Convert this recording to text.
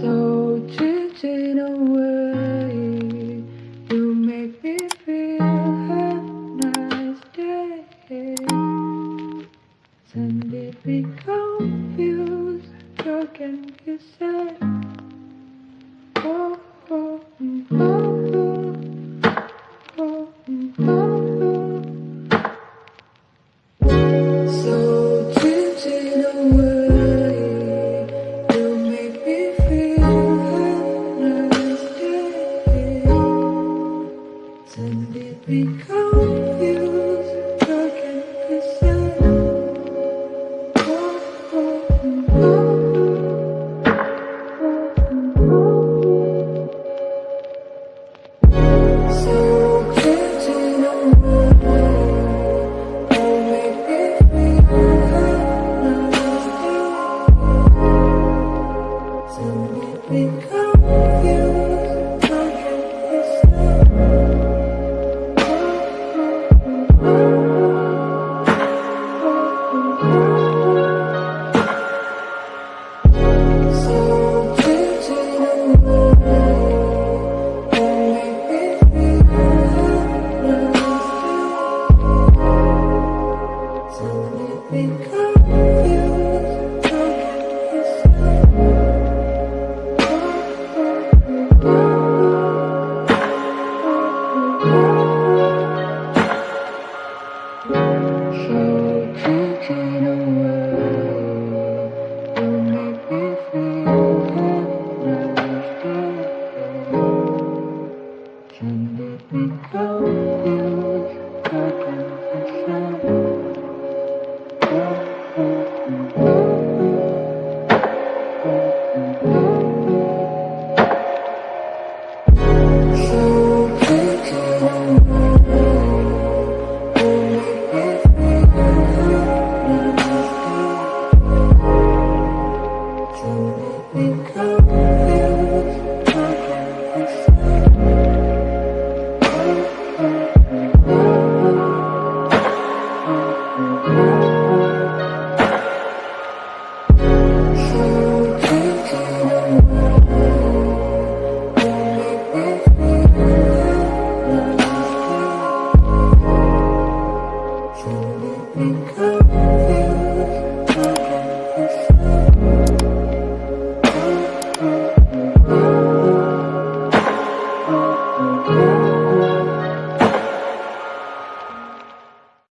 so drifting away. You make me feel a nice day. Suddenly be confused, broken, you said. because go. Mm-hmm.